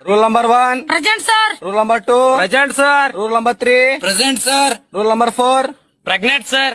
rule number one present sir rule number two present sir rule number three present sir rule number four pregnant sir